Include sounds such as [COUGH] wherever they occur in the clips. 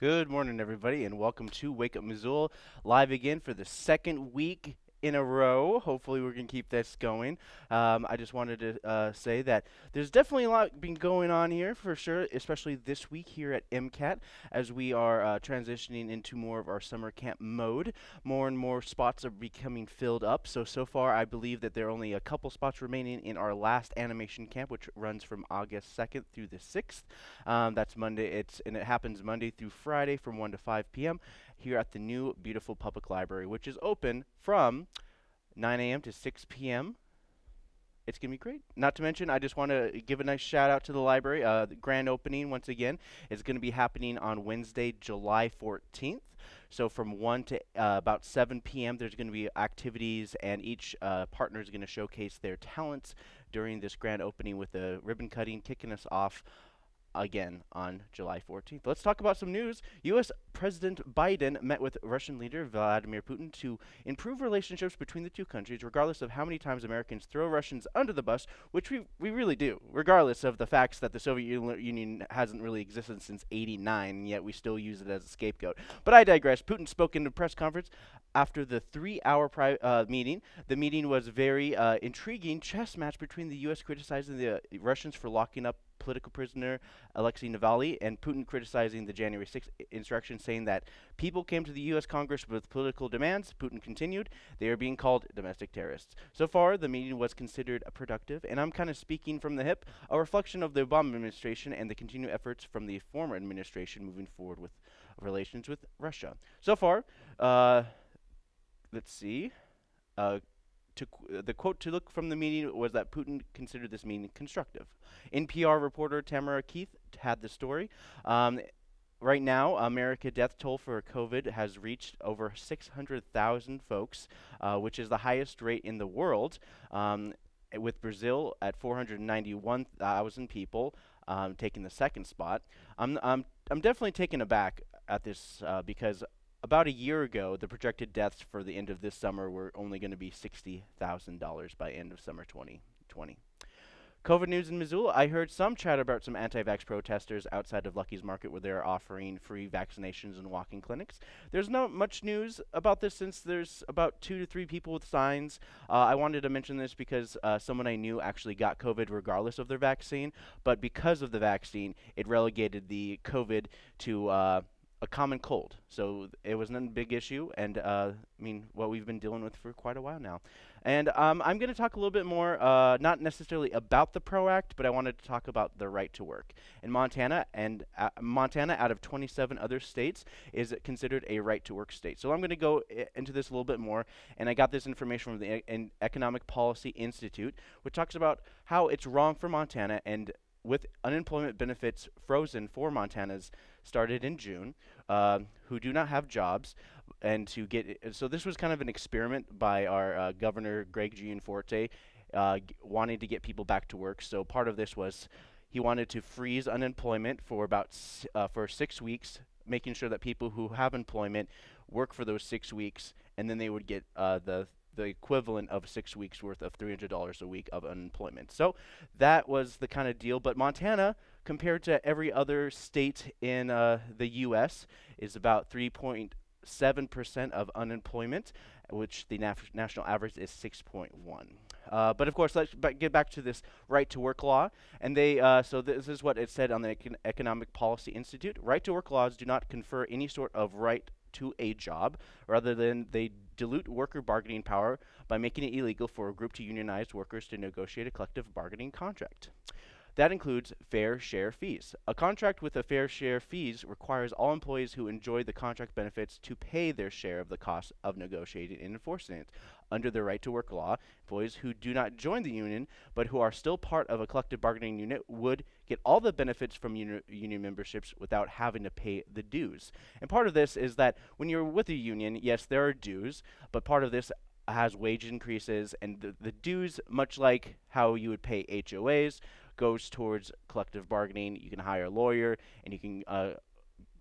Good morning, everybody, and welcome to Wake Up Missoula, live again for the second week in a row. Hopefully, we're going to keep this going. Um, I just wanted to uh, say that there's definitely a lot been going on here for sure, especially this week here at MCAT as we are uh, transitioning into more of our summer camp mode. More and more spots are becoming filled up. So, so far, I believe that there are only a couple spots remaining in our last animation camp, which runs from August 2nd through the 6th. Um, that's Monday. It's and it happens Monday through Friday from 1 to 5 p.m here at the new beautiful public library, which is open from 9 a.m. to 6 p.m. It's going to be great. Not to mention, I just want to give a nice shout out to the library. Uh, the grand opening, once again, is going to be happening on Wednesday, July 14th. So from 1 to uh, about 7 p.m., there's going to be activities, and each uh, partner is going to showcase their talents during this grand opening with a ribbon cutting, kicking us off again on July 14th. Let's talk about some news. U.S. President Biden met with Russian leader Vladimir Putin to improve relationships between the two countries, regardless of how many times Americans throw Russians under the bus, which we, we really do, regardless of the facts that the Soviet Union hasn't really existed since 89, yet we still use it as a scapegoat. But I digress. Putin spoke in a press conference after the three-hour uh, meeting. The meeting was very uh, intriguing chess match between the U.S. criticizing the uh, Russians for locking up political prisoner Alexei Navalny, and Putin criticizing the January 6th insurrection, saying that people came to the U.S. Congress with political demands. Putin continued, they are being called domestic terrorists. So far, the meeting was considered productive, and I'm kind of speaking from the hip, a reflection of the Obama administration and the continued efforts from the former administration moving forward with relations with Russia. So far, uh, let's see. Uh, to the quote to look from the meeting was that Putin considered this meeting constructive. NPR reporter Tamara Keith had the story. Um, right now, America death toll for COVID has reached over 600,000 folks, uh, which is the highest rate in the world. Um, with Brazil at 491,000 people um, taking the second spot. I'm, I'm, I'm definitely taken aback at this uh, because about a year ago, the projected deaths for the end of this summer were only going to be $60,000 by end of summer 2020. COVID news in Missoula. I heard some chatter about some anti-vax protesters outside of Lucky's Market where they're offering free vaccinations and walking clinics. There's not much news about this since there's about two to three people with signs. Uh, I wanted to mention this because uh, someone I knew actually got COVID regardless of their vaccine, but because of the vaccine, it relegated the COVID to uh, a common cold. So it was not a big issue, and uh, I mean, what we've been dealing with for quite a while now. And um, I'm going to talk a little bit more, uh, not necessarily about the PRO Act, but I wanted to talk about the right to work. In Montana, and uh, Montana, out of 27 other states, is considered a right to work state. So I'm going to go into this a little bit more, and I got this information from the e Economic Policy Institute, which talks about how it's wrong for Montana and with unemployment benefits frozen for Montanas started in June, uh, who do not have jobs, and to get so this was kind of an experiment by our uh, governor Greg Gianforte, uh, wanting to get people back to work. So part of this was he wanted to freeze unemployment for about uh, for six weeks, making sure that people who have employment work for those six weeks, and then they would get uh, the the equivalent of six weeks worth of $300 a week of unemployment. So that was the kind of deal. But Montana, compared to every other state in uh, the U.S., is about 3.7% of unemployment, which the national average is 6.1. Uh, but of course, let's get back to this right to work law. And they, uh, so this is what it said on the Econ Economic Policy Institute. Right to work laws do not confer any sort of right to a job, rather than they dilute worker bargaining power by making it illegal for a group to unionize workers to negotiate a collective bargaining contract. That includes fair share fees. A contract with a fair share fees requires all employees who enjoy the contract benefits to pay their share of the cost of negotiating and enforcing it. Under the right to work law, employees who do not join the union but who are still part of a collective bargaining unit would get all the benefits from uni union memberships without having to pay the dues. And part of this is that when you're with a union, yes, there are dues, but part of this has wage increases and the, the dues, much like how you would pay HOAs, goes towards collective bargaining. You can hire a lawyer and you can uh,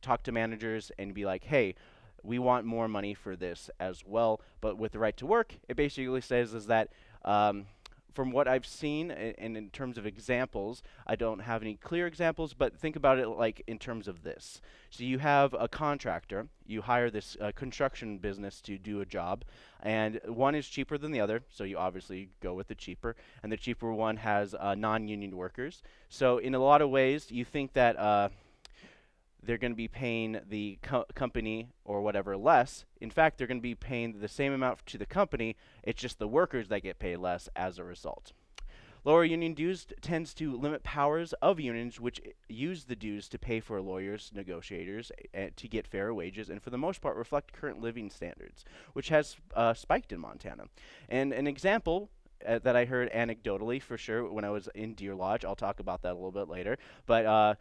talk to managers and be like, hey, we want more money for this as well. But with the right to work, it basically says is that um, from what I've seen, and in terms of examples, I don't have any clear examples, but think about it like in terms of this. So you have a contractor, you hire this uh, construction business to do a job, and one is cheaper than the other, so you obviously go with the cheaper, and the cheaper one has uh, non-union workers. So in a lot of ways, you think that uh, they're going to be paying the co- company or whatever less. In fact, they're going to be paying the same amount to the company. It's just the workers that get paid less as a result. Lower union dues tends to limit powers of unions, which use the dues to pay for lawyers, negotiators, to get fair wages, and for the most part reflect current living standards, which has uh, spiked in Montana. And an example uh, that I heard anecdotally for sure when I was in Deer Lodge, I'll talk about that a little bit later, but uh,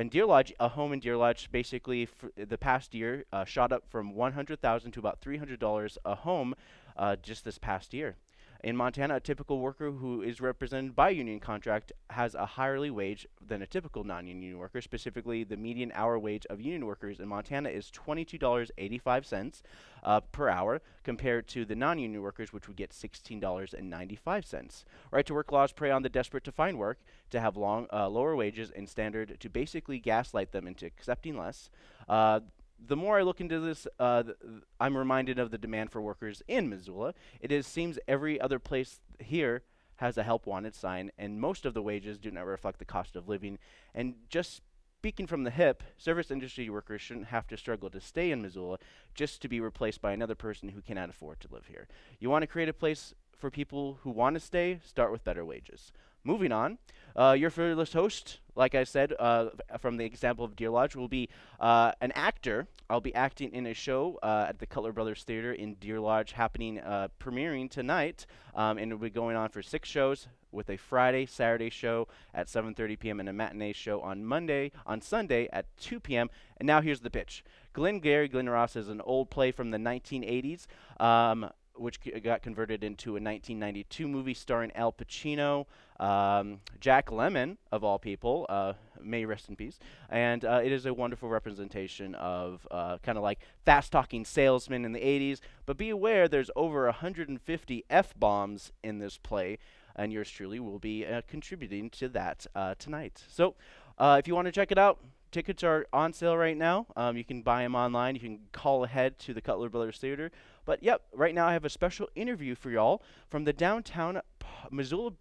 in Deer Lodge, a home in Deer Lodge, basically the past year, uh, shot up from 100,000 to about $300 a home uh, just this past year. In Montana, a typical worker who is represented by union contract has a higher wage than a typical non-union worker. Specifically, the median hour wage of union workers in Montana is $22.85 uh, per hour, compared to the non-union workers, which would get $16.95. Right to work laws prey on the desperate to find work, to have long, uh, lower wages, and standard to basically gaslight them into accepting less. Uh, the more I look into this, uh, th- I'm reminded of the demand for workers in Missoula. It is seems every other place here has a help wanted sign, and most of the wages do not reflect the cost of living. And just speaking from the hip, service industry workers shouldn't have to struggle to stay in Missoula just to be replaced by another person who cannot afford to live here. You want to create a place for people who want to stay, start with better wages. Moving on, uh, your fearless host, like I said, uh, from the example of Deer Lodge, will be uh, an actor. I'll be acting in a show uh, at the Cutler Brothers Theater in Deer Lodge, happening uh, premiering tonight, um, and it'll be going on for six shows with a Friday, Saturday show at 7:30 p.m. and a matinee show on Monday, on Sunday at 2 p.m. And now here's the pitch: Glengarry Glen Ross is an old play from the 1980s. Um, which got converted into a 1992 movie starring Al Pacino, um, Jack Lemmon, of all people, uh, may rest in peace. And uh, it is a wonderful representation of uh, kind of like fast talking salesmen in the 80s. But be aware, there's over 150 F bombs in this play, and yours truly will be uh, contributing to that uh, tonight. So uh, if you want to check it out, tickets are on sale right now. Um, you can buy them online. You can call ahead to the Cutler Brothers Theater. But yep, right now I have a special interview for y'all from the downtown P- Missoula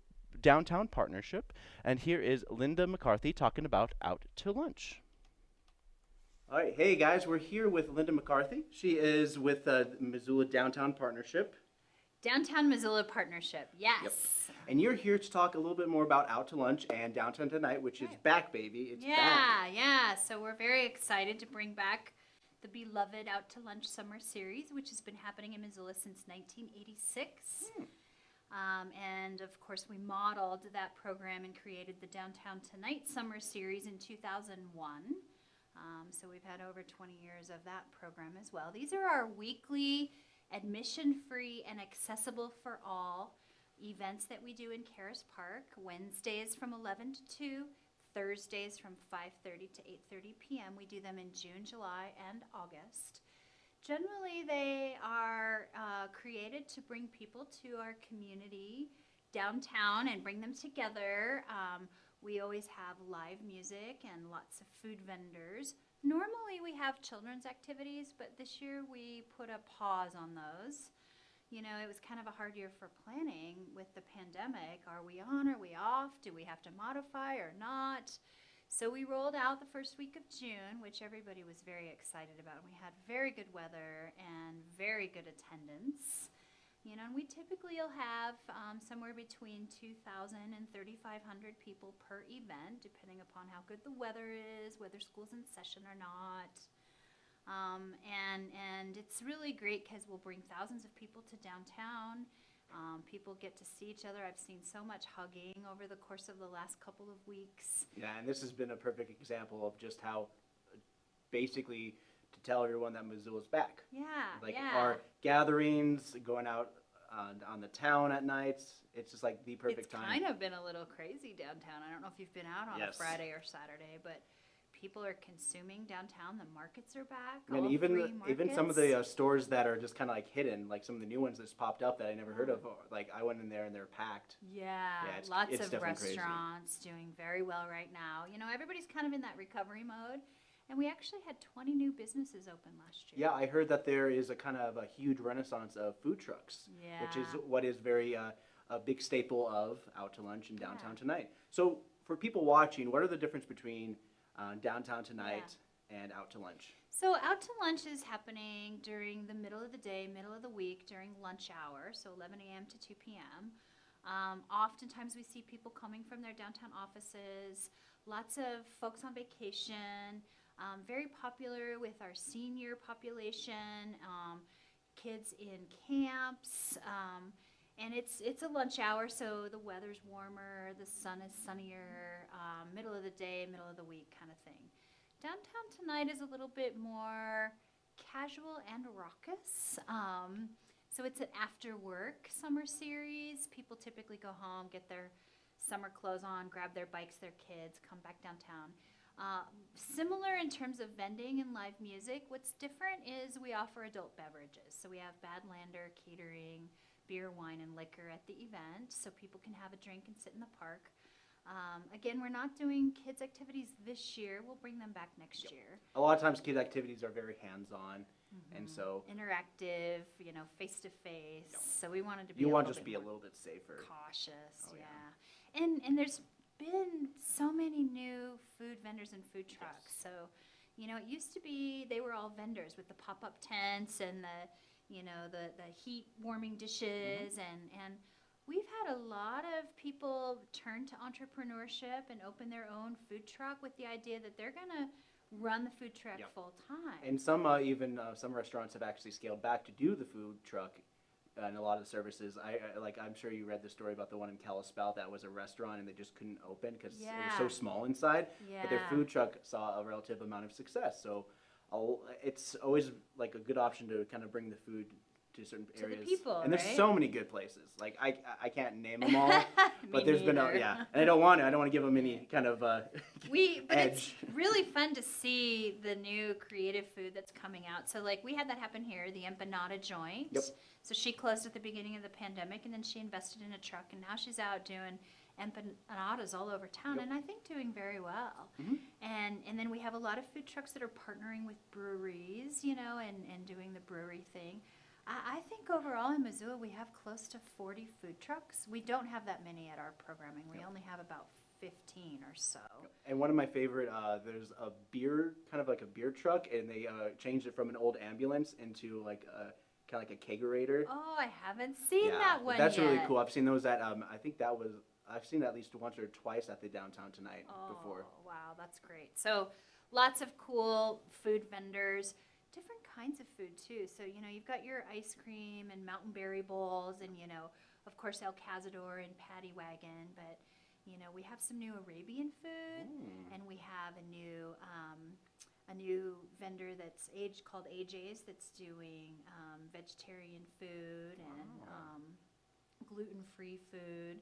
Downtown Partnership, and here is Linda McCarthy talking about Out to Lunch. All right, hey guys, we're here with Linda McCarthy. She is with uh, Missoula Downtown Partnership, Downtown Missoula Partnership, yes. and you're here to talk a little bit more about Out to Lunch and Downtown Tonight, which is back, baby. It's yeah, back. yeah. So we're very excited to bring back the beloved Out to Lunch Summer Series, which has been happening in Missoula since 1986. Hmm. Um, and of course, we modeled that program and created the Downtown Tonight Summer Series in 2001. Um, so we've had over 20 years of that program as well. These are our weekly, admission free, and accessible for all events that we do in Caras Park. Wednesdays from 11 to 2, Thursdays from 5:30 to 8:30 p.m. We do them in June, July, and August. Generally, they are uh, created to bring people to our community downtown and bring them together. Um, we always have live music and lots of food vendors. Normally, we have children's activities, but this year we put a pause on those. You know, it was kind of a hard year for planning with the pandemic. Are we on? Are we off? Do we have to modify or not? So we rolled out the first week of June, which everybody was very excited about. We had very good weather and very good attendance. You know, and we typically will have um, somewhere between 2,000 and 3,500 people per event, depending upon how good the weather is, whether school's in session or not. Um, and and it's really great because we'll bring thousands of people to downtown. Um, people get to see each other. I've seen so much hugging over the course of the last couple of weeks. Yeah, and this has been a perfect example of just how, uh, basically, to tell everyone that Missoula's back. Yeah, like yeah. our gatherings, going out on, on the town at nights. It's just like the perfect it's time. kind of been a little crazy downtown. I don't know if you've been out on Yes. a Friday or Saturday, but people are consuming downtown. The markets are back. And even the- even some of the uh, stores that are just kind of like hidden, like some of the new ones that's popped up that I never heard of. Like I went in there and they're packed. Yeah, Yeah, it's- lots it's of definitely crazy. restaurants doing very well right now. You know, everybody's kind of in that recovery mode. And we actually had 20 new businesses open last year. Yeah, I heard that there is a kind of a huge renaissance of food trucks, Yeah. which is what is very uh, a big staple of out to lunch in downtown Yeah. tonight. So for people watching, what are the difference between uh, downtown tonight and out to lunch? So out to lunch is happening during the middle of the day, middle of the week, during lunch hour, so 11 a.m. to 2 p.m. Um, oftentimes we see people coming from their downtown offices, lots of folks on vacation, um, very popular with our senior population, um, kids in camps. And it's it's a lunch hour, so the weather's warmer, the sun is sunnier, um, middle of the day, middle of the week kind of thing. Downtown tonight is a little bit more casual and raucous. Um, so it's an after work summer series. People typically go home, get their summer clothes on, grab their bikes, their kids, come back downtown. Uh, similar in terms of vending and live music. What's different is we offer adult beverages. So we have Badlander catering, beer, wine, and liquor at the event, so people can have a drink and sit in the park. Um, again, we're not doing kids' activities this year. We'll bring them back next Yep. year. A lot of times, kid activities are very hands-on, and so Interactive, you know, face to face. Yep. So we wanted to be. you want to just be a little bit safer. cautious. Oh, yeah. yeah. and and there's been so many new food vendors and food trucks. So, you know, it used to be they were all vendors with the pop-up tents and the, you know, the the heat warming dishes Mm-hmm. and and we've had a lot of people turn to entrepreneurship and open their own food truck with the idea that they're gonna run the food truck Yep. full time. And some uh, even uh, some restaurants have actually scaled back to do the food truck. uh, And a lot of the services, I, I like. I'm sure you read the story about the one in Kalispell that was a restaurant and they just couldn't open because it was so small inside. yeah. But their food truck saw a relative amount of success. So, I'll, it's always like a good option to kind of bring the food to certain the areas. people, and there's right? so many good places. Like I, I can't name them [LAUGHS] all, but there's been a, yeah. And I don't want to. I don't want to give them any kind of. Uh, [LAUGHS] We, but it's [LAUGHS] really fun to see the new creative food that's coming out. So, like, we had that happen here, the empanada joint. Yep. So she closed at the beginning of the pandemic, and then she invested in a truck, and now she's out doing empanadas all over town, Yep. and I think doing very well. Mhm. And and then we have a lot of food trucks that are partnering with breweries, you know, and and doing the brewery thing. I, I think overall in Missoula we have close to 40 food trucks. We don't have that many at our programming. We Yep. only have about 15 or so. And one of my favorite, uh, there's a beer, kind of like a beer truck, and they uh, changed it from an old ambulance into like a kind of like a kegerator. Oh, I haven't seen yeah, that one that's really cool. I've seen those at, um, I think that was, I've seen at least once or twice at the downtown tonight before. Oh, wow, that's great. So, lots of cool food vendors, different kinds of food too. So, you know, you've got your ice cream and mountain berry bowls, and, you know, of course, El Cazador and Patty Wagon, but, you know, we have some new Arabian food, Mm. and we have a new. Um, a new vendor that's age called AJ's that's doing um, vegetarian food and Wow. um, gluten-free food.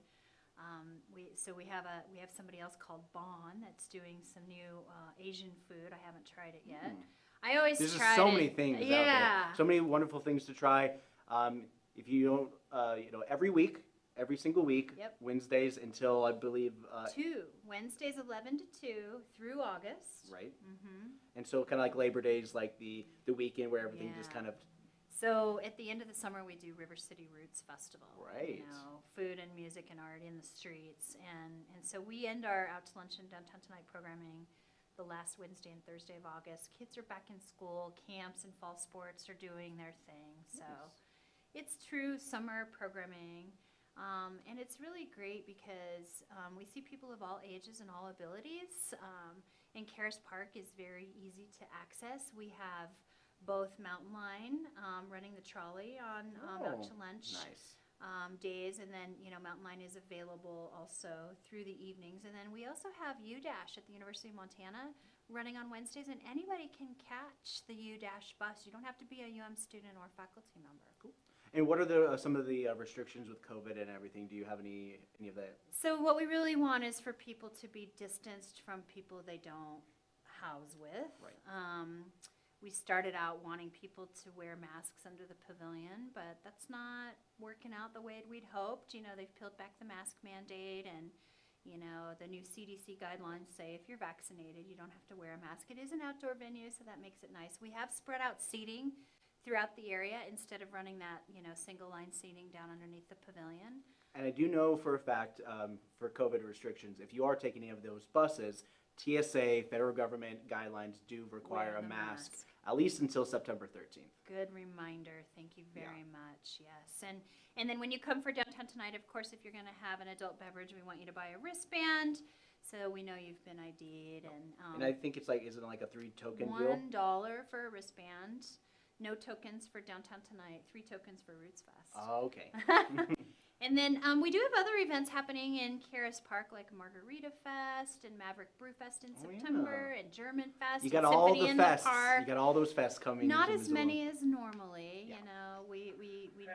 Um, we so we have a we have somebody else called Bon that's doing some new uh, Asian food. I haven't tried it yet. Mm. I always There's just so it. many things out Yeah. there. So many wonderful things to try. Um, if you don't, uh, you know, every week, every single week, Yep. Wednesdays until I believe, uh, two Wednesdays, eleven to two through August. right? hmm And so kind of like Labor Day is like the, the weekend where everything just kind of, So at the end of the summer, we do River City Roots Festival. Right. You know, food and music and art in the streets, and and so we end our out to lunch and downtown tonight programming the last Wednesday and Thursday of August. Kids are back in school. Camps and fall sports are doing their thing. So it's true summer programming. Um, and it's really great because um, we see people of all ages and all abilities. Um, and Caras Park is very easy to access. We have both Mountain Line um, running the trolley on um, out Oh, to lunch nice. um, days, and then you know Mountain Line is available also through the evenings. And then we also have U Dash at the University of Montana running on Wednesdays, and anybody can catch the U Dash bus. You don't have to be a UM student or faculty member. Cool. And what are the, uh, some of the uh, restrictions with COVID and everything? Do you have any, any of that? So what we really want is for people to be distanced from people they don't house with. Right. Um, we started out wanting people to wear masks under the pavilion, but that's not working out the way we'd hoped. You know, they've peeled back the mask mandate and, you know, the new CDC guidelines say if you're vaccinated, you don't have to wear a mask. It is an outdoor venue, so that makes it nice. We have spread out seating throughout the area instead of running that, you know, single line seating down underneath the pavilion. And I do know for a fact, um, for COVID restrictions, if you are taking any of those buses, TSA, federal government guidelines do require a mask, mask. at least until September 13th. Good reminder. Thank you Yeah. very much. Yes. And and then when you come for downtown tonight, of course, if you're going to have an adult beverage, we want you to buy a wristband so we know you've been ID'd and um, and I think it's like, is it like a three token deal? one dollar for a wristband. No tokens for downtown tonight. Three tokens for Roots Fest. Oh, okay. [LAUGHS] [LAUGHS] and then um, we do have other events happening in Caras Park, like Margarita Fest and Maverick Brew Fest in Oh, yeah. September, and German Fest. You and got all Symphony the in fests. park. You got all those fests coming. Not as many as normally. Yeah. You know, we we, we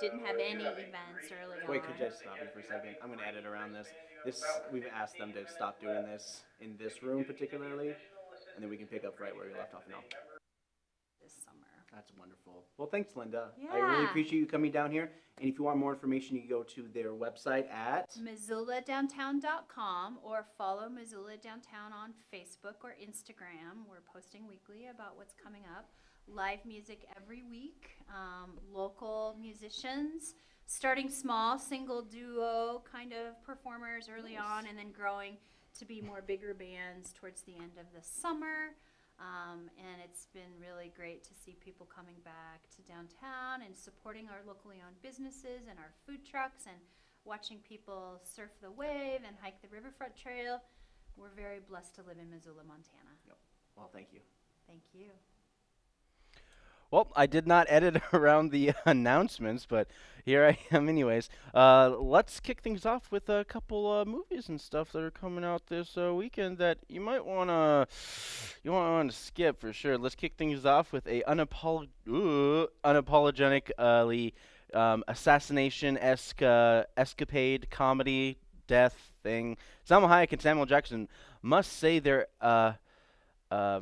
didn't have any events early Wait, on. could you just stop me for a second? I'm gonna edit around this. This we've asked them to stop doing this in this room particularly, and then we can pick up right where we left off now. That's wonderful. Well, thanks, Linda. Yeah. I really appreciate you coming down here. And if you want more information, you can go to their website at. MissoulaDowntown.com or follow Missoula Downtown on Facebook or Instagram. We're posting weekly about what's coming up. Live music every week, um, local musicians, starting small, single, duo kind of performers early Nice. on, and then growing to be more bigger bands towards the end of the summer. Um, and it's been really great to see people coming back to downtown and supporting our locally owned businesses and our food trucks and watching people surf the wave and hike the riverfront trail. We're very blessed to live in Missoula, Montana. Yep. Well, thank you. Thank you. Well, I did not edit [LAUGHS] around the announcements, but here I am, anyways. Uh, let's kick things off with a couple uh, movies and stuff that are coming out this uh, weekend that you might wanna [SIGHS] you to skip for sure. Let's kick things off with a unapolog- ooh, unapologetically um, assassination esque uh, escapade comedy death thing. Salma Hayek and Samuel Jackson must say their uh, uh,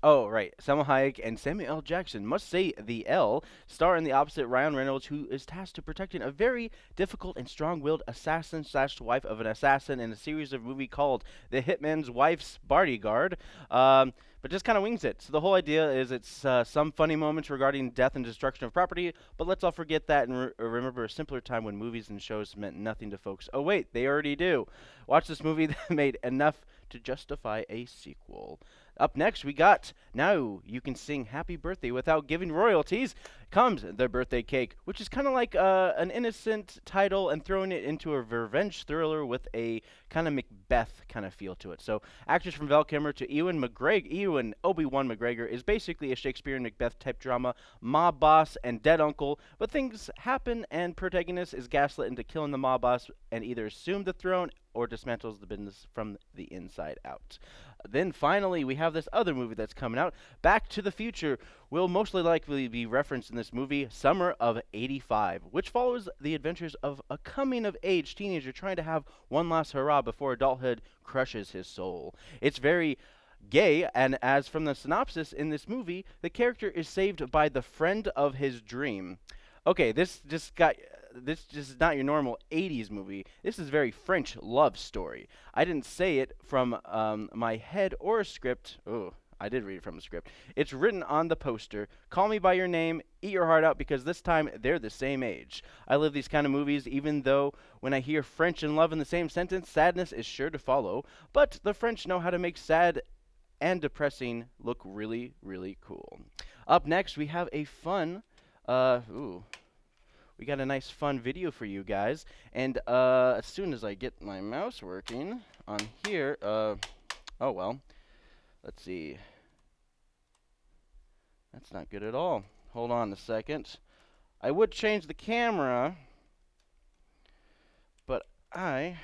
Oh, right. Salma Hayek and Samuel L. Jackson must say the L star in the opposite Ryan Reynolds, who is tasked to protecting a very difficult and strong-willed assassin slash wife of an assassin in a series of movie called The Hitman's Wife's Bodyguard. Um, but just kind of wings it. So the whole idea is it's uh, some funny moments regarding death and destruction of property, but let's all forget that and re- remember a simpler time when movies and shows meant nothing to folks. Oh wait, they already do. Watch this movie [LAUGHS] that made enough to justify a sequel. Up next, we got Now You Can Sing Happy Birthday Without Giving Royalties. Comes The Birthday Cake, which is kind of like uh, an innocent title and throwing it into a revenge thriller with a kind of Macbeth kind of feel to it. So, actors from Val Kilmer to Ewan McGregor, Ewan Obi-Wan McGregor is basically a Shakespearean Macbeth type drama, mob boss and dead uncle, but things happen and protagonist is gaslit into killing the mob boss and either assume the throne or dismantles the business from the inside out. Then finally, we have this other movie that's coming out, Back to the Future, will most likely be referenced in this movie, Summer of 85, which follows the adventures of a coming of age teenager trying to have one last hurrah before adulthood crushes his soul. It's very gay, and as from the synopsis in this movie, the character is saved by the friend of his dream. Okay, this just got this just is not your normal 80s movie. This is very French love story. I didn't say it from um, my head or a script. Oh, I did read it from a script. It's written on the poster. Call me by your name. Eat your heart out because this time they're the same age. I love these kind of movies, even though when I hear French and love in the same sentence, sadness is sure to follow. But the French know how to make sad and depressing look really, really cool. Up next, we have a fun. Uh, ooh we got a nice fun video for you guys. And uh, as soon as I get my mouse working on here, uh, oh well, let's see. That's not good at all. Hold on a second. I would change the camera, but I,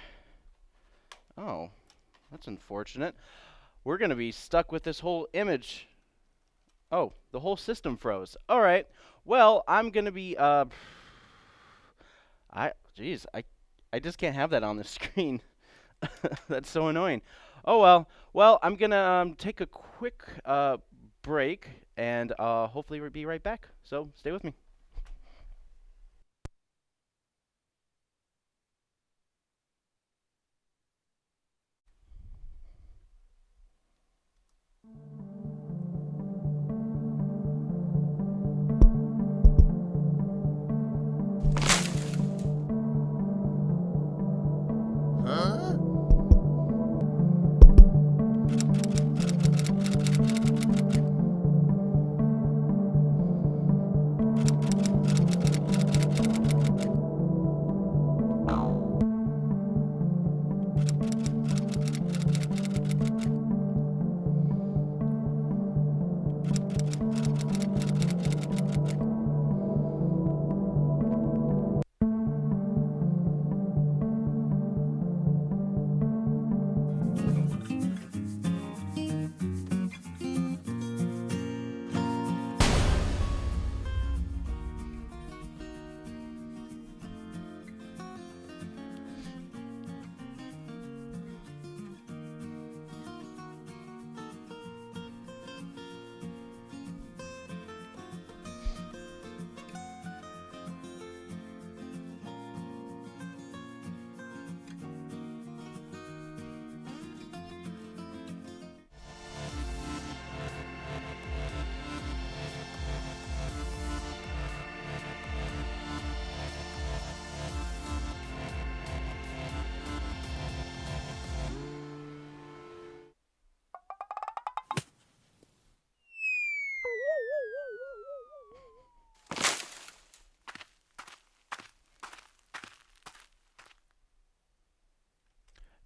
oh, that's unfortunate. We're going to be stuck with this whole image. Oh, the whole system froze. All right. Well, I'm going to be, uh, I, jeez, I, I just can't have that on the [LAUGHS] screen. [LAUGHS] That's so annoying. Oh well. Well, I'm gonna um, take a quick uh, break and uh, hopefully we'll be right back. So stay with me.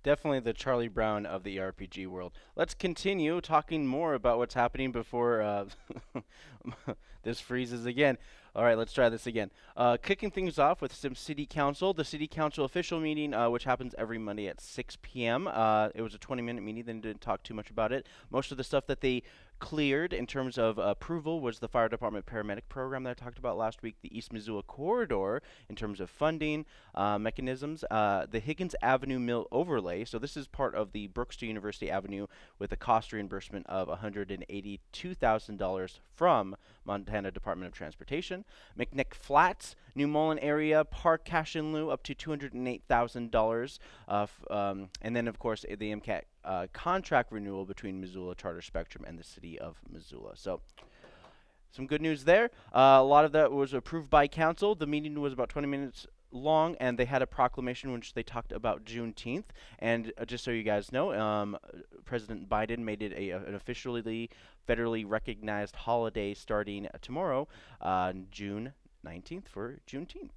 Definitely the Charlie Brown of the RPG world. Let's continue talking more about what's happening before uh, [LAUGHS] this freezes again. All right, let's try this again. Uh, kicking things off with some city council. The city council official meeting, uh, which happens every Monday at 6 p.m. Uh, it was a 20-minute meeting. They didn't talk too much about it. Most of the stuff that they cleared in terms of approval was the fire department paramedic program that I talked about last week, the East Missoula corridor in terms of funding uh, mechanisms, uh, the Higgins Avenue Mill overlay. So this is part of the Brooks to University Avenue with a cost reimbursement of $182,000 from Montana Department of Transportation. McNick Flats, New Mullan area park cash in lieu up to $208,000. Uh, um, and then, of course, the MCAT uh, contract renewal between Missoula Charter Spectrum and the city of Missoula. So, some good news there. Uh, a lot of that was approved by council. The meeting was about 20 minutes long, and they had a proclamation which they talked about Juneteenth. And uh, just so you guys know, um, President Biden made it a, an officially federally recognized holiday starting tomorrow, uh, June 19th for Juneteenth.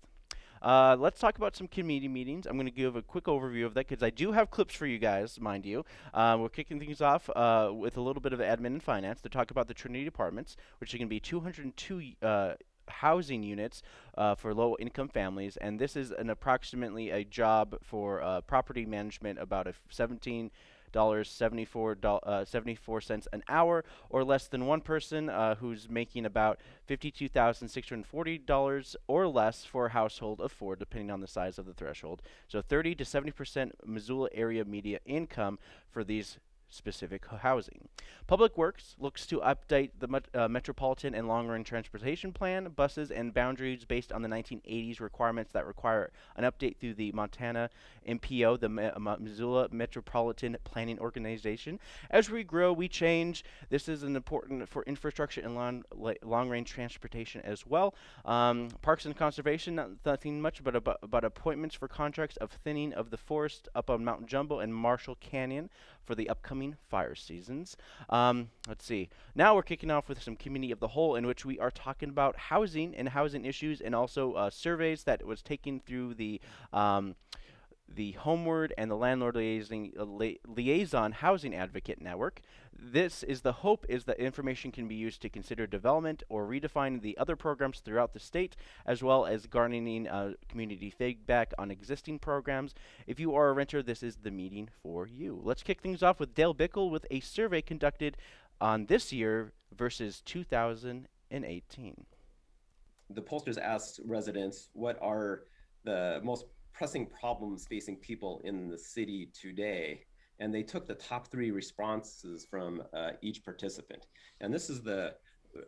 Uh, let's talk about some committee meetings. I'm going to give a quick overview of that because I do have clips for you guys, mind you. Uh, we're kicking things off uh, with a little bit of admin and finance to talk about the Trinity Apartments, which are going to be 202 uh, housing units uh, for low income families and this is an approximately a job for uh, property management about a 17 dollars 74 uh, 74 cents an hour or less than one person uh, who's making about $52,640 or less for a household of four depending on the size of the threshold. So 30 to 70 percent Missoula area media income for these specific housing. Public Works looks to update the met uh, Metropolitan and Long Range Transportation Plan, buses, and boundaries based on the 1980s requirements that require an update through the Montana MPO, the uh, Missoula Metropolitan Planning Organization. As we grow, we change. This is an important for infrastructure and long, long range transportation as well. Um, Parks and Conservation, not, nothing much, but about, about appointments for contracts of thinning of the forest up on Mount Jumbo and Marshall Canyon for the upcoming fire seasons. Um, let's see. Now we're kicking off with some community of the whole, in which we are talking about housing and housing issues, and also uh, surveys that was taken through the. Um, the Homeward and the Landlord Liaison, uh, li Liaison Housing Advocate Network. This is the hope is that information can be used to consider development or redefine the other programs throughout the state, as well as garnering uh, community feedback on existing programs. If you are a renter, this is the meeting for you. Let's kick things off with Dale Bickell with a survey conducted on this year versus 2018. The pollsters asked residents what are the most pressing problems facing people in the city today. And they took the top three responses from uh, each participant. And this is the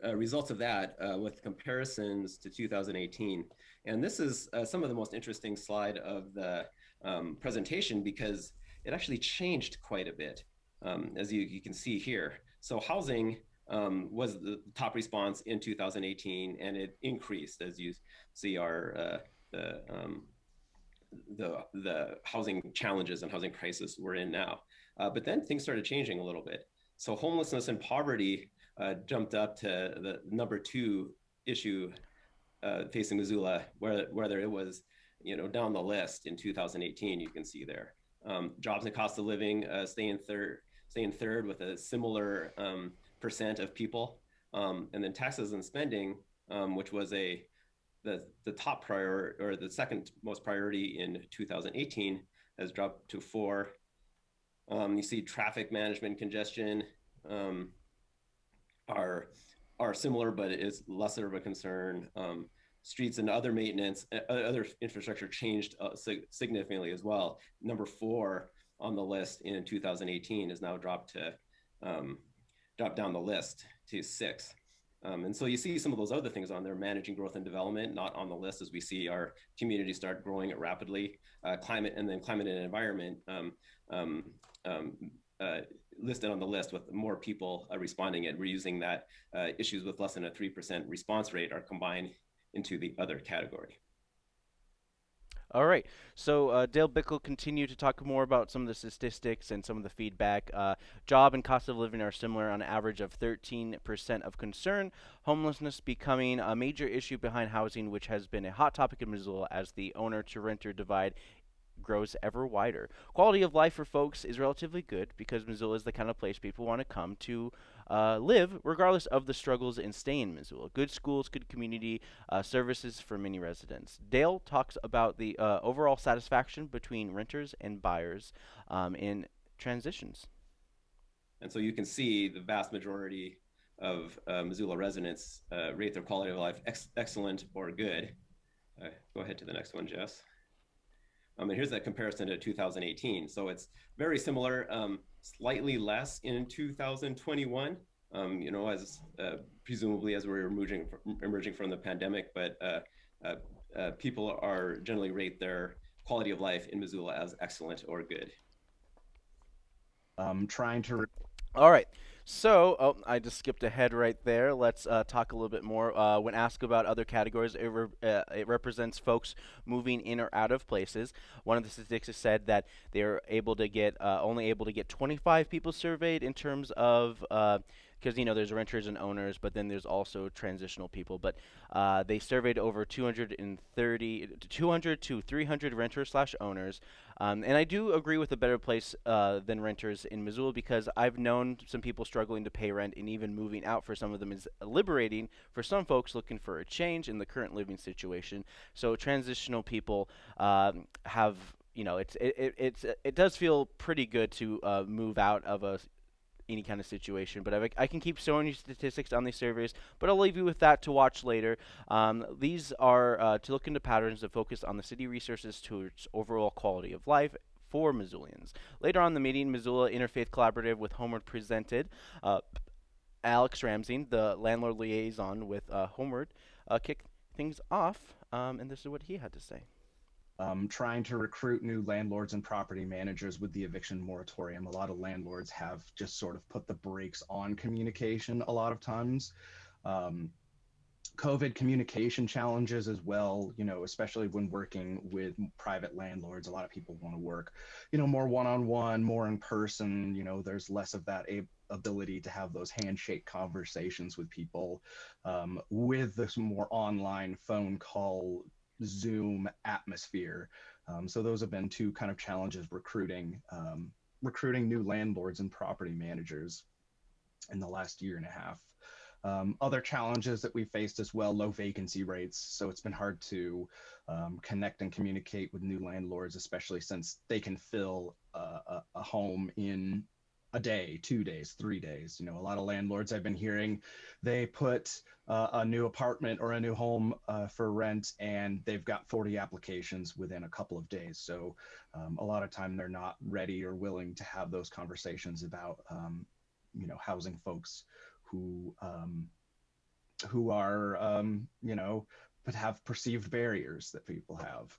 uh, results of that uh, with comparisons to 2018. And this is uh, some of the most interesting slide of the um, presentation because it actually changed quite a bit, um, as you, you, can see here. So housing um, was the top response in 2018, and it increased as you see our uh, the um, the the housing challenges and housing crisis we're in now. Uh, but then things started changing a little bit. So homelessness and poverty uh, jumped up to the number two issue uh, facing Missoula, where whether it was you know down the list in 2018, you can see there. Um, jobs and cost of living uh, stay in third, stay in third with a similar um, percent of people, um, and then taxes and spending, um, which was a the the top priority or the second most priority in 2018 has dropped to four. Um, you see traffic management congestion um, are are similar, but it's lesser of a concern. Um, streets and other maintenance, uh, other infrastructure changed uh, sig significantly as well. Number four on the list in 2018 is now dropped to um, dropped down the list to six. Um, and so you see some of those other things on there, managing growth and development, not on the list as we see our community start growing it rapidly, uh, climate and then climate and environment um, um, um, uh, listed on the list with more people uh, responding and we're using that uh, issues with less than a 3% response rate are combined into the other category. All right. So uh, Dale Bick will continue to talk more about some of the statistics and some of the feedback. Uh, job and cost of living are similar on average of 13% of concern. Homelessness becoming a major issue behind housing, which has been a hot topic in Missoula as the owner to renter divide grows ever wider. Quality of life for folks is relatively good because Missoula is the kind of place people want to come to uh, live, regardless of the struggles in staying in Missoula. Good schools, good community uh, services for many residents. Dale talks about the uh, overall satisfaction between renters and buyers um, in transitions. And so you can see the vast majority of uh, Missoula residents uh, rate their quality of life ex excellent or good. Uh, go ahead to the next one, Jess. Um, and here's that comparison to 2018. So it's very similar, um, slightly less in 2021, um, you know, as uh, presumably as we're emerging, emerging from the pandemic, but uh, uh, uh, people are generally rate their quality of life in Missoula as excellent or good. I'm trying to. All right. So, oh, I just skipped ahead right there. Let's uh, talk a little bit more. Uh, when asked about other categories, it, re uh, it, represents folks moving in or out of places. One of the statistics said that they're able to get uh, only able to get 25 people surveyed in terms of uh, because you know there's renters and owners, but then there's also transitional people. But uh, they surveyed over 230, 200 to 300 renters slash owners, um, and I do agree with a better place uh, than renters in Missoula because I've known some people struggling to pay rent, and even moving out for some of them is liberating for some folks looking for a change in the current living situation. So transitional people um, have you know, it's it, it it's it does feel pretty good to uh, move out of a any kind of situation. But I, I, can keep showing you statistics on these surveys, but I'll leave you with that to watch later. Um, these are uh, to look into patterns that focus on the city resources to its overall quality of life for Missoulians. Later on the meeting, Missoula Interfaith Collaborative with Homeward presented. Uh, Alex Ramsey, the landlord liaison with uh, Homeward, uh, kicked things off, um, and this is what he had to say um, trying to recruit new landlords and property managers with the eviction moratorium. A lot of landlords have just sort of put the brakes on communication a lot of times. Um, COVID communication challenges as well, you know, especially when working with private landlords. A lot of people want to work, you know, more one on one, more in person. You know, there's less of that ability to have those handshake conversations with people um, with this more online phone call Zoom atmosphere. Um, so those have been two kind of challenges recruiting um, recruiting new landlords and property managers in the last year and a half. Um, other challenges that we faced as well, low vacancy rates. So it's been hard to um, connect and communicate with new landlords, especially since they can fill uh, a, a, home in a day, two days, three days. You know, a lot of landlords I've been hearing, they put uh, a new apartment or a new home uh, for rent and they've got 40 applications within a couple of days. So um, a lot of time they're not ready or willing to have those conversations about, um, you know, housing folks who um, who are, um, you know, but have perceived barriers that people have.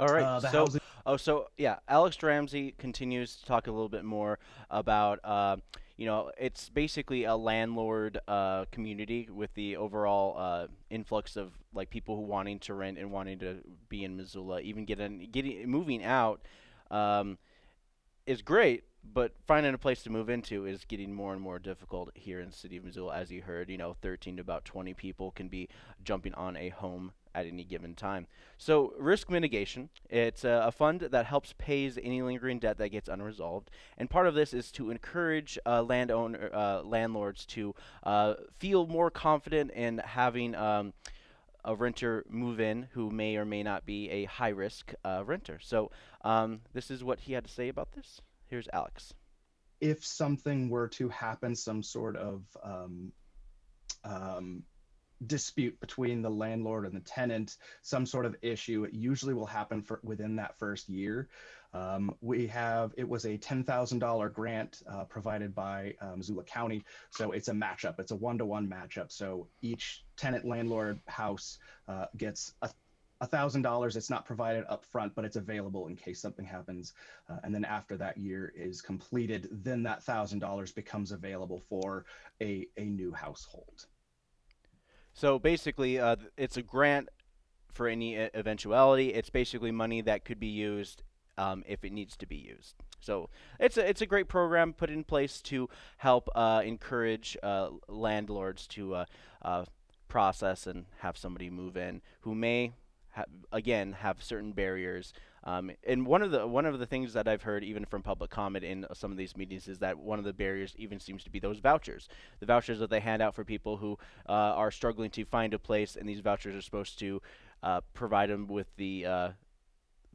All right. Uh, so, housing- oh, so yeah, Alex Ramsey continues to talk a little bit more about, uh, you know, it's basically a landlord uh, community with the overall uh, influx of like people who wanting to rent and wanting to be in Missoula, even getting getting moving out. Um, is great, but finding a place to move into is getting more and more difficult here in the city of Missoula. As you heard, you know, 13 to about 20 people can be jumping on a home at any given time. So, risk mitigation, it's a, a fund that helps pays any lingering debt that gets unresolved. And part of this is to encourage uh, landowner, uh, landlords to uh, feel more confident in having um, a renter move in who may or may not be a high risk uh, renter. So, um, this is what he had to say about this. Here's Alex. if something were to happen, some sort of um, um, dispute between the landlord and the tenant, some sort of issue, it usually will happen for within that first year. Um, we have it was a ten thousand dollar grant uh, provided by uh, Missoula County, so it's a matchup. It's a one to one matchup. So each tenant landlord house uh, gets a thousand dollars. It's not provided up front, but it's available in case something happens. Uh, and then after that year is completed, then that thousand dollars becomes available for a, a new household. So basically, uh, it's a grant for any eventuality. It's basically money that could be used um, if it needs to be used. So it's a it's a great program put in place to help uh, encourage uh, landlords to uh, uh, process and have somebody move in who may ha- again have certain barriers. Um, and one of the one of the things that I've heard even from public comment in some of these meetings is that one of the barriers even seems to be those vouchers, the vouchers that they hand out for people who uh, are struggling to find a place, and these vouchers are supposed to uh, provide them with the uh,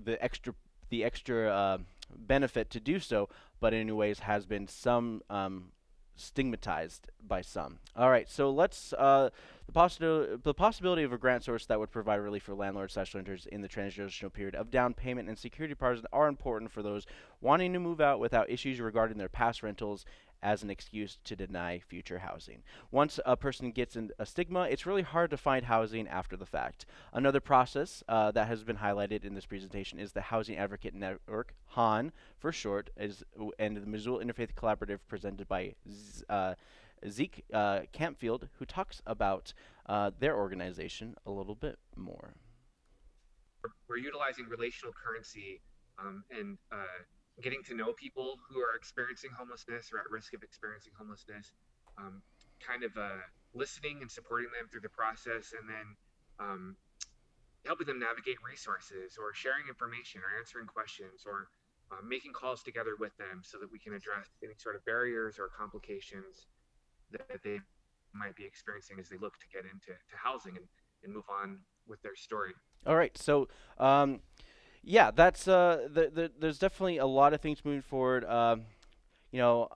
the extra the extra uh, benefit to do so, but in any ways has been some um, stigmatized by some. All right, so let's uh, the possibility the possibility of a grant source that would provide relief for landlords slash renters in the transitional period of down payment and security deposits are important for those wanting to move out without issues regarding their past rentals as an excuse to deny future housing. Once a person gets in a stigma, it's really hard to find housing after the fact. Another process uh, that has been highlighted in this presentation is the Housing Advocate Network, HAN for short, is and the Missoula Interfaith Collaborative presented by Z- uh, Zeke uh, Campfield, who talks about uh, their organization a little bit more. we're utilizing relational currency um, and uh, getting to know people who are experiencing homelessness or at risk of experiencing homelessness, um, kind of uh, listening and supporting them through the process, and then um, helping them navigate resources or sharing information or answering questions or uh, making calls together with them so that we can address any sort of barriers or complications that they might be experiencing as they look to get into to housing and, and move on with their story. All right, so um, yeah, that's uh, the, the, there's definitely a lot of things moving forward. Um, you know,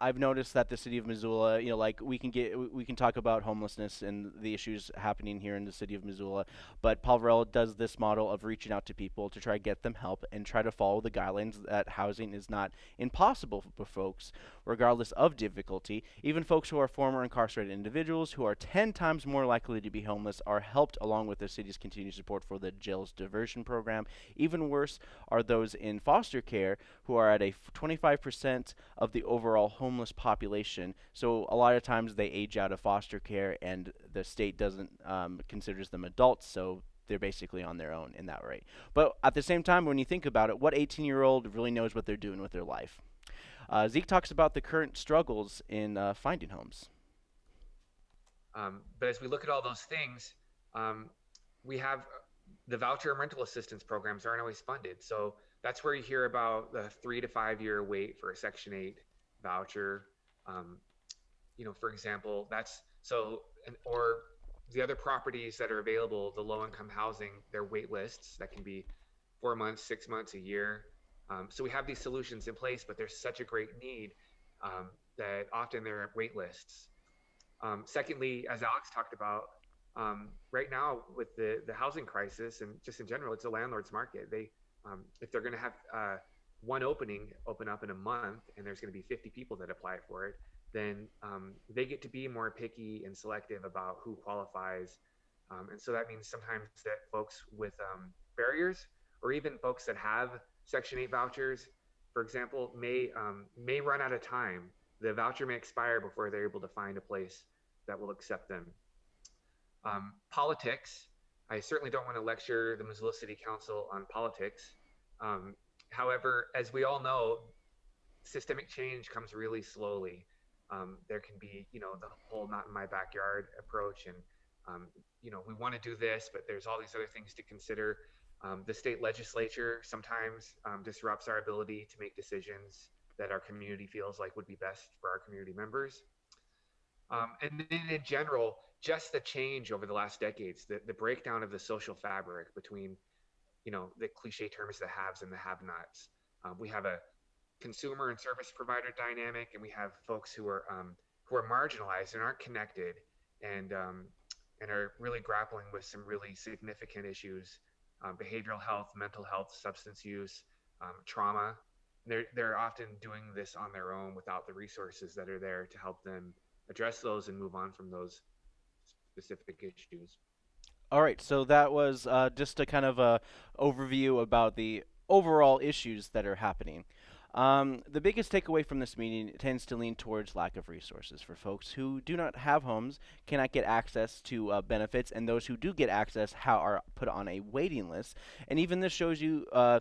I've noticed that the city of Missoula, you know, like we can get we- can talk about homelessness and the issues happening here in the city of Missoula, but Paul Varela does this model of reaching out to people to try to get them help and try to follow the guidelines that housing is not impossible for folks, regardless of difficulty. Even folks who are former incarcerated individuals who are 10 times more likely to be homeless are helped along with the city's continued support for the jails diversion program. Even worse are those in foster care who are at a 25% of the overall homeless population. So a lot of times they age out of foster care, and the state doesn't um, considers them adults. So they're basically on their own in that way. But at the same time, when you think about it, what 18-year-old really knows what they're doing with their life? Uh, Zeke talks about the current struggles in uh, finding homes. Um, but as we look at all those things, um, we have the voucher and rental assistance programs aren't always funded. So that's where you hear about the three to five year wait for a Section 8 voucher. Um, you know, for example, that's so, and, or the other properties that are available, the low income housing, their wait lists that can be four months, six months, a year. Um, so we have these solutions in place, but there's such a great need um, that often there are wait lists. Um, secondly, as Alex talked about, um, right now with the, the housing crisis and just in general, it's a landlord's market. They, um, if they're going to have uh, one opening open up in a month and there's going to be 50 people that apply for it, then um, they get to be more picky and selective about who qualifies. Um, and so that means sometimes that folks with um, barriers or even folks that have Section 8 vouchers, for example, may, um, may run out of time. The voucher may expire before they're able to find a place that will accept them. Um, politics, I certainly don't want to lecture the Missoula City Council on politics. Um, however, as we all know, systemic change comes really slowly. Um, there can be, you know, the whole not in my backyard approach, and um, you know, we want to do this, but there's all these other things to consider. Um, the state legislature sometimes um, disrupts our ability to make decisions that our community feels like would be best for our community members. Um, and then in general, just the change over the last decades, the, the breakdown of the social fabric between, you know, the cliche terms, the haves and the have-nots. Um, we have a consumer and service provider dynamic, and we have folks who are um, who are marginalized and aren't connected, and um, and are really grappling with some really significant issues: um, behavioral health, mental health, substance use, um, trauma. They're they're often doing this on their own without the resources that are there to help them address those and move on from those specific issues. All right, so that was uh, just a kind of a overview about the overall issues that are happening. Um, the biggest takeaway from this meeting tends to lean towards lack of resources for folks who do not have homes, cannot get access to uh, benefits, and those who do get access how are put on a waiting list. And even this shows you. Uh,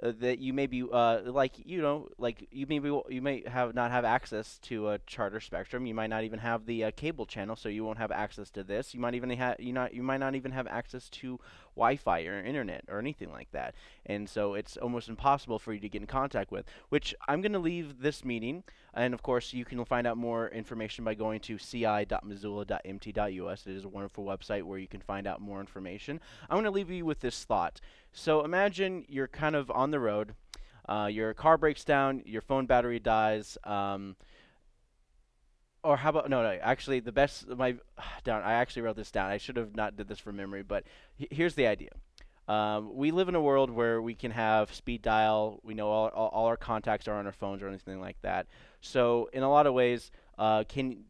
that you may be uh, like you know like you maybe you may have not have access to a charter spectrum. You might not even have the uh, cable channel so you won't have access to this. You might even have you not you might not even have access to Wi-Fi or internet or anything like that. And so it's almost impossible for you to get in contact with which I'm going to leave this meeting. And of course you can find out more information by going to ci.missoula.mt.us it is a wonderful website where you can find out more information. I'm going to leave you with this thought. So imagine you're kind of on the road, uh, your car breaks down, your phone battery dies, um, or how about no, no? Actually, the best my [SIGHS] down. I actually wrote this down. I should have not did this from memory, but here's the idea. Um, we live in a world where we can have speed dial. We know all, all, all, our contacts are on our phones or anything like that. So in a lot of ways, uh, can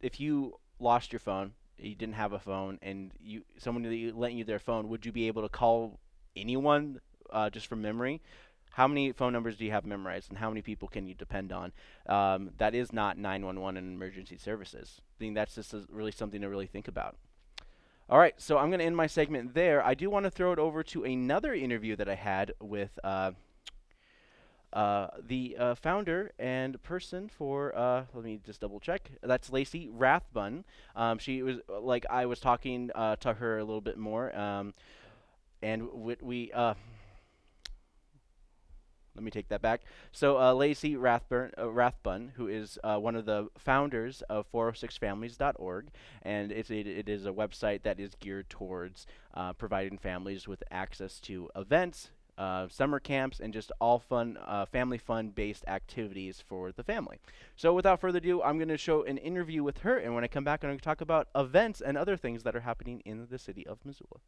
if you lost your phone, you didn't have a phone, and you someone lent you their phone, would you be able to call anyone uh, just from memory, how many phone numbers do you have memorized and how many people can you depend on? Um, that is not 911 and emergency services. I think that's just really something to really think about. All right, so I'm going to end my segment there. I do want to throw it over to another interview that I had with uh, uh, the uh, founder and person for, uh, let me just double check. That's Lacey Rathbun. Um, she was, like, I was talking uh, to her a little bit more. Um, and we uh, let me take that back. So uh, Lacey Rathburn, uh, Rathbun, who is uh, one of the founders of 406families.org, and it's a, it is a website that is geared towards uh, providing families with access to events, uh, summer camps, and just all fun, uh, family fun-based activities for the family. So without further ado, I'm going to show an interview with her, and when I come back, I'm going to talk about events and other things that are happening in the city of Missoula.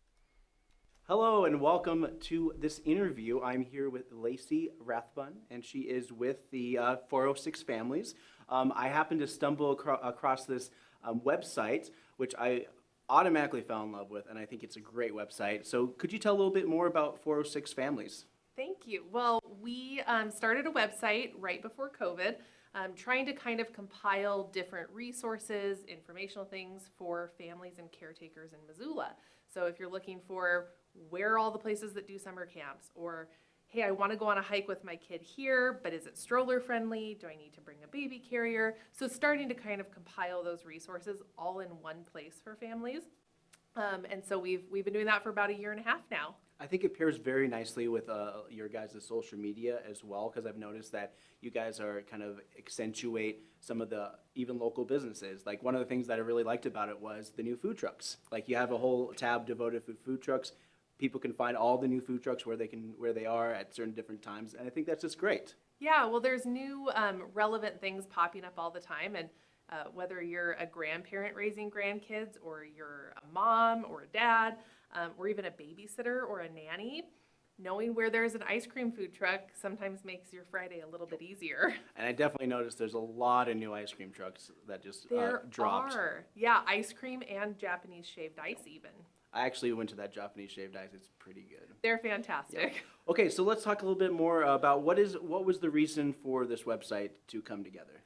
Hello and welcome to this interview. I'm here with Lacey Rathbun, and she is with the uh, 406 Families. Um, I happened to stumble acro across this um, website, which I automatically fell in love with, and I think it's a great website. So, could you tell a little bit more about 406 Families? Thank you. Well, we um, started a website right before COVID. Um, trying to kind of compile different resources, informational things for families and caretakers in Missoula. So if you're looking for where are all the places that do summer camps? Or hey i want to go on a hike with my kid here but is it stroller friendly? Do i need to bring a baby carrier? So starting to kind of compile those resources all in one place for families. Um, and so we've we've been doing that for about a year and a half now. I think it pairs very nicely with uh, your guys' social media as well, because I've noticed that you guys are kind of accentuate some of the even local businesses. Like one of the things that I really liked about it was the new food trucks. Like you have a whole tab devoted to food trucks, people can find all the new food trucks where they can where they are at certain different times, and I think that's just great. Yeah, well, there's new um, relevant things popping up all the time, and uh, whether you're a grandparent raising grandkids, or you're a mom or a dad, um, or even a babysitter or a nanny, knowing where there's an ice cream food truck sometimes makes your Friday a little bit easier. [LAUGHS] And I definitely noticed there's a lot of new ice cream trucks that just uh, There dropped. are, yeah, ice cream and Japanese shaved ice even. I actually went to that Japanese shaved ice. It's pretty good. They're fantastic. Okay, so let's talk a little bit more about what is what was the reason for this website to come together.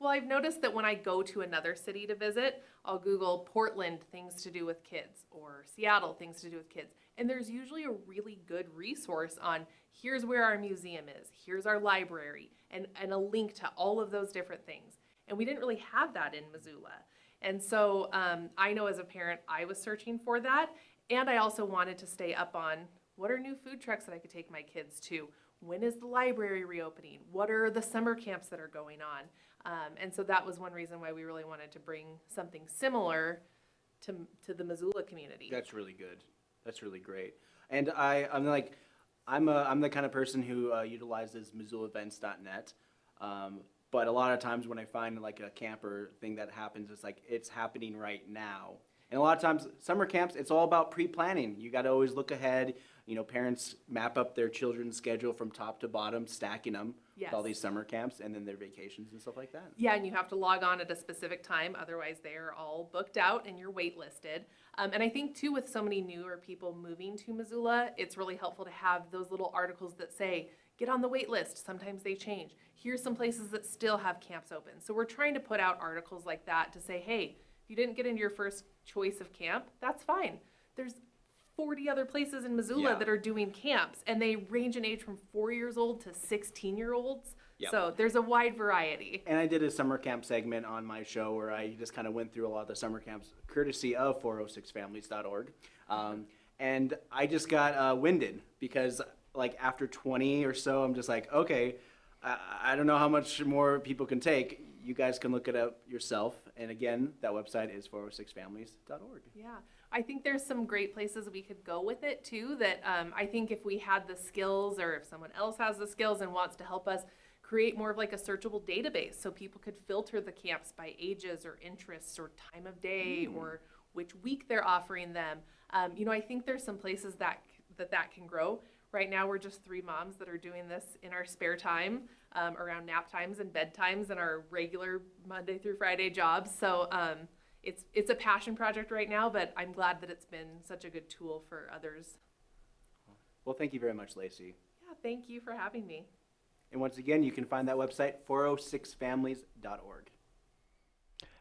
Well, I've noticed that when I go to another city to visit, I'll Google Portland things to do with kids or Seattle things to do with kids. And there's usually a really good resource on here's where our museum is, here's our library, and, and a link to all of those different things. And we didn't really have that in Missoula. And so um, I know as a parent, I was searching for that. And I also wanted to stay up on what are new food trucks that I could take my kids to? When is the library reopening? What are the summer camps that are going on? Um, and so that was one reason why we really wanted to bring something similar to, to the Missoula community. That's really good. That's really great. And I, I'm like, I'm a, I'm the kind of person who uh, utilizes MissoulaEvents.net. Um, but a lot of times when I find like a camper thing that happens, it's like it's happening right now. And a lot of times, summer camps, it's all about pre-planning. You got to always look ahead. You know, parents map up their children's schedule from top to bottom, stacking them with all these summer camps and then their vacations and stuff like that. Yeah, and you have to log on at a specific time, otherwise they are all booked out and you're waitlisted. Um, and I think too, with so many newer people moving to Missoula, it's really helpful to have those little articles that say, get on the wait list. Sometimes they change. Here's some places that still have camps open. So we're trying to put out articles like that to say, hey, if you didn't get into your first choice of camp, that's fine. There's 40 other places in Missoula Yeah. that are doing camps, and they range in age from four years old to 16 year olds. Yep. So there's a wide variety. And I did a summer camp segment on my show where I just kind of went through a lot of the summer camps, courtesy of 406families.org. Um, and I just got uh, winded because, like, after 20 or so, I'm just like, okay, I, I don't know how much more people can take. You guys can look it up yourself. And again, that website is 406families.org. Yeah, I think there's some great places we could go with it too. That um, I think if we had the skills, or if someone else has the skills and wants to help us create more of like a searchable database, so people could filter the camps by ages or interests or time of day or which week they're offering them. Um, you know, I think there's some places that that that can grow. Right now, we're just three moms that are doing this in our spare time um, around nap times and bedtimes and our regular Monday through Friday jobs. So um, it's it's a passion project right now, but I'm glad that it's been such a good tool for others. Well, thank you very much, Lacey. Yeah, thank you for having me. And once again, you can find that website, 406families.org.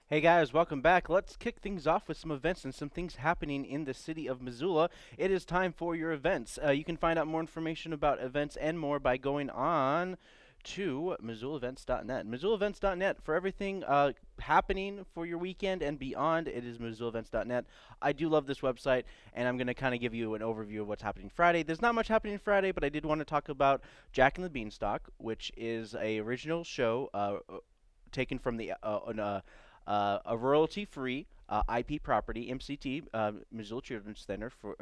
Hey guys, welcome back. Let's kick things off with some events and some things happening in the city of Missoula. It is time for your events. Uh, you can find out more information about events and more by going on to MissoulaEvents.net. MissoulaEvents.net for everything uh, happening for your weekend and beyond. It is MissoulaEvents.net. I do love this website, and I'm going to kind of give you an overview of what's happening Friday. There's not much happening Friday, but I did want to talk about Jack and the Beanstalk, which is a original show uh, uh, taken from the uh, a royalty-free uh, IP property, MCT, uh, Missoula Children's Center for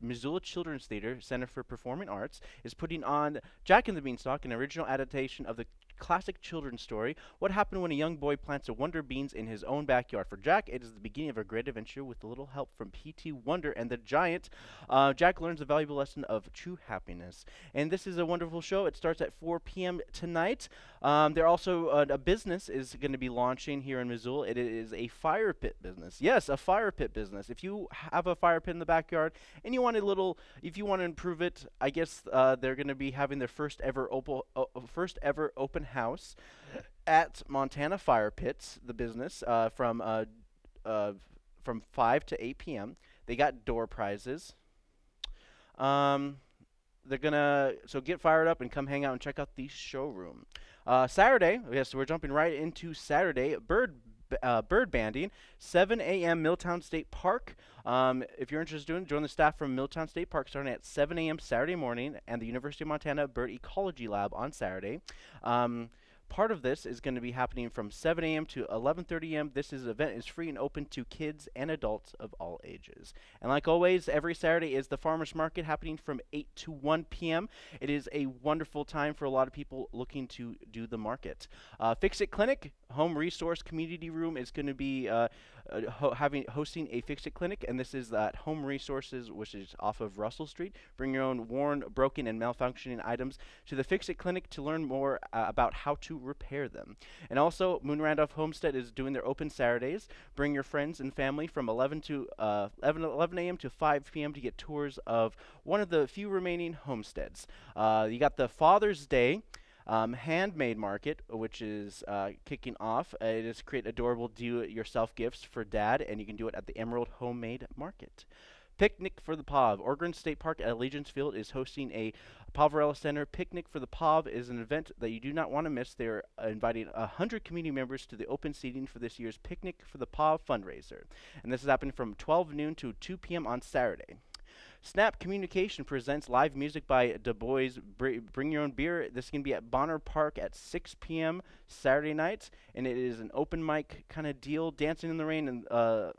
Missoula Children's Theater Center for Performing Arts is putting on Jack and the Beanstalk, an original adaptation of the classic children's story. What happened when a young boy plants a wonder beans in his own backyard? For Jack, it is the beginning of a great adventure with a little help from P.T. Wonder and the Giant. Uh, Jack learns a valuable lesson of true happiness, and this is a wonderful show. It starts at 4 p.m. tonight. Um, there also uh, a business is going to be launching here in Missoula. It is a fire pit business. Yes, a fire pit business. If you have a fire pit in the backyard and you want a little, if you want to improve it, I guess uh, they're going to be having their first ever open, uh, first ever open house at Montana Fire Pits, the business, uh, from uh, uh, from 5 to 8 p.m. They got door prizes. Um, they're gonna so get fired up and come hang out and check out the showroom. Uh, Saturday, yes, we're jumping right into Saturday. Bird uh, bird banding, 7 a.m. Milltown State Park. Um, if you're interested in, join the staff from Milltown State Park starting at 7 a.m. Saturday morning, and the University of Montana Bird Ecology Lab on Saturday. Um, part of this is going to be happening from 7 a.m. to 11:30 a.m. This is event is free and open to kids and adults of all ages. And like always, every Saturday is the farmers market happening from 8 to 1 p.m. It is a wonderful time for a lot of people looking to do the market. Uh, Fix It Clinic, home resource community room is going to be uh, uh, ho- having hosting a Fix It Clinic, and this is at Home Resources, which is off of Russell Street. Bring your own worn, broken, and malfunctioning items to the Fix It Clinic to learn more uh, about how to repair them. And also, Moon Randolph Homestead is doing their open Saturdays. Bring your friends and family from 11 to uh, 11, 11 a.m. to 5 p.m. to get tours of one of the few remaining homesteads. Uh, you got the Father's Day. Um, handmade market, which is uh, kicking off. Uh, it is create adorable do-it-yourself gifts for dad, and you can do it at the Emerald Homemade Market. Picnic for the POV. Ogren State Park at Allegiance Field is hosting a Poverello Center Picnic for the POV is an event that you do not want to miss. They're uh, inviting 100 community members to the open seating for this year's Picnic for the POV fundraiser. And this is happening from 12 noon to 2 p.m. on Saturday. Snap Communication presents live music by Du Bois. Br- bring your own beer. This can be at Bonner Park at 6 p.m. Saturday nights, and it is an open mic kind of deal. Dancing in the rain and uh,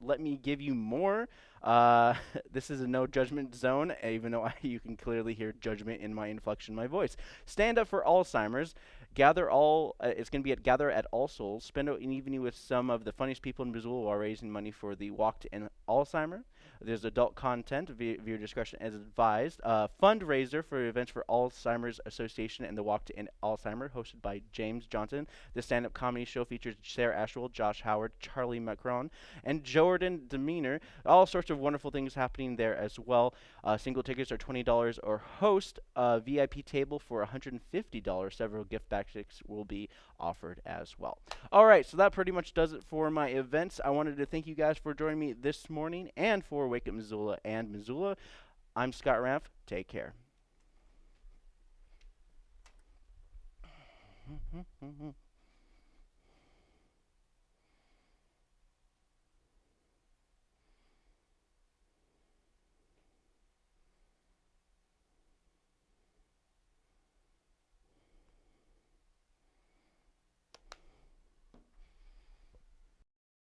let me give you more. Uh, [LAUGHS] this is a no judgment zone, even though I, [LAUGHS] you can clearly hear judgment in my inflection, in my voice. Stand up for Alzheimer's. Gather all. Uh, it's going to be at Gather at All Souls. Spend an evening with some of the funniest people in Missoula while raising money for the Walk to End Alzheimer. There's adult content via discretion is advised. Uh, fundraiser for events for Alzheimer's Association and the Walk to End Alzheimer, hosted by James Johnson. The stand-up comedy show features Sarah Ashwell, Josh Howard, Charlie Macron, and Jordan Demeanor. All sorts of wonderful things happening there as well. Uh, single tickets are $20 or host a VIP table for $150. Several gift baskets will be offered as well. All right, so that pretty much does it for my events. I wanted to thank you guys for joining me this morning and for Wake Up Missoula and Missoula. I'm Scott Ramph. Take care. [LAUGHS]